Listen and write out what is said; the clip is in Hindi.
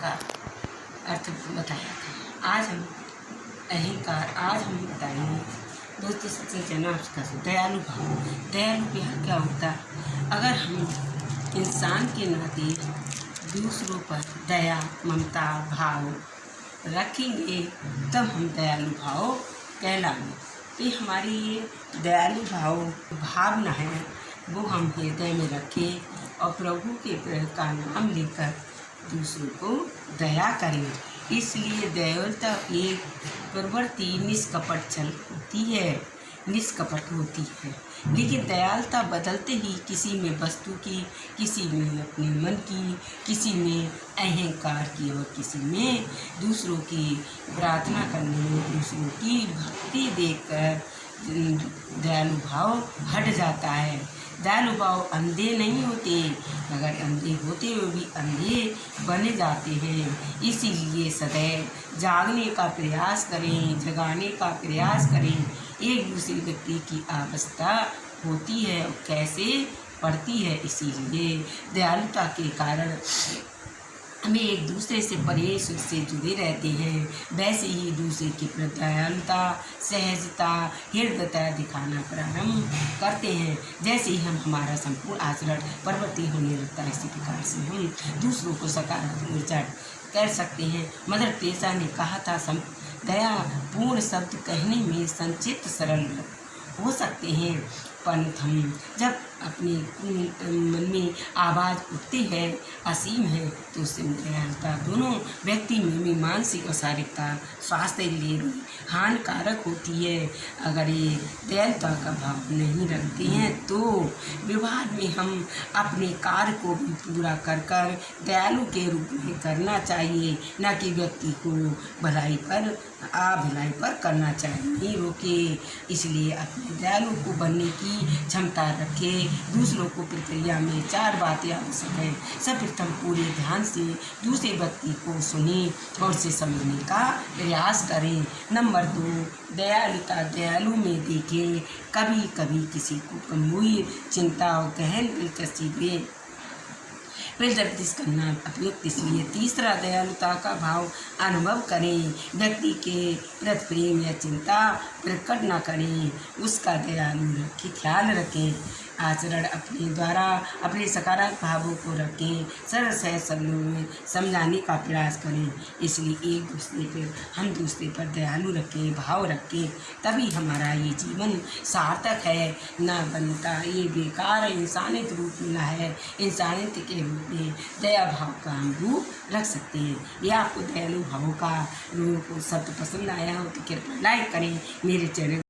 का अर्थ बताया था। आज हम अहंकार, आज हम बताएँगे। दोस्तों, सबसे जना उसका दयालु भाव दयालु प्यार क्या होता अगर हम इंसान के नाते दूसरों पर दया, ममता, भाव रखेंगे, तब हम दयालु भाव कहलाएँगे। तो ये हमारी ये दयालु भाव भावना है, वो हम हृदय में रखें और प्रभु के का नाम लेकर दूसरों को दया करें। इसलिए दयालुता एक प्रवृत्ति निष्कपट चल होती है, निष्कपट होती है। लेकिन दयालुता बदलते ही किसी में वस्तु की, किसी में अपने मन की, किसी में अहंकार की और किसी में दूसरों की प्रार्थना करने में दूसरों की भक्ति देखकर दयालु भाव हट जाता है। दयालु भाव अंधे नहीं होते, मगर अंधे होते हुए भी अंधे बने जाते हैं। इसीलिए सदैव जागने का प्रयास करें, जगाने का प्रयास करें। एक दूसरे व्यक्ति की अवस्था होती है और कैसे? पड़ती है, इसीलिए दयालुता के कारण हमें एक दूसरे से परे सुख से जुड़े रहते हैं। वैसे ही दूसरे की दयालुता सहजता, हृदयता दिखाना प्रारंभ करते हैं। जैसे ही हम हमारा संपूर्ण आचरण परिवर्तित होने लगता है इसी प्रकार से हम दूसरों को सकारात्मक विचार कर सकते हैं। मदर तेजा ने कहा था दया पूर्ण शब्द कहने में संचित सरल हो सकते हैं परंतु हम जब अपने मन में आवाज़ उठती है, असीम है तो उससे दयालुता दोनों व्यक्ति में भी मानसिक और शारीरिकता, स्वास्थ्य के लिए भी हानिकारक होती है। अगर ये दयालुता का भाव नहीं रखते हैं तो विवाह में हम अपने कार्य को भी पूरा कर कर दयालु के रूप में करना चाहिए। न कि व्यक्ति को भलाई पर, आ, भलाई पर करना चाहिए। रोके, इसलिए अपने दयालु को बनने की क्षमता रखे। दूसरों को प्रक्रिया में चार बातें आवश्यक है। सर्वप्रथम पूरे ध्यान से दूसरे व्यक्ति को सुने और उसे समझने का प्रयास करें। नंबर दो, दयालुता दयालु में देखें। कभी कभी किसी को गंभीर चिंता और गहन दिलचस्पी दे प्रदर्शित करना उपयुक्त इसलिए तीसरा, दयालुता का भाव अनुभव करें। व्यक्ति के प्रति प्रेम या चिंता प्रकट न करें। उसका दयालु रखें ख्याल रखें। आचरण अपने द्वारा, अपने सकारात्मक भावों को रखें। सरल सहज शब्दों में समझाने का प्रयास करें। इसलिए एक दूसरे पर, हम दूसरे पर दयालु रखें, भाव रखें। तभी हमारा ये जीवन सार्थक है। न बनता ये बेकार, इंसानियत रूप मिला है। इंसानियत के रूप में दया भाव का हम रूप रख सकते हैं। यह आपको दयालु भावों का रूप शब्द पसंद आया हो तो कृपया लाइक करें। मेरे चैनल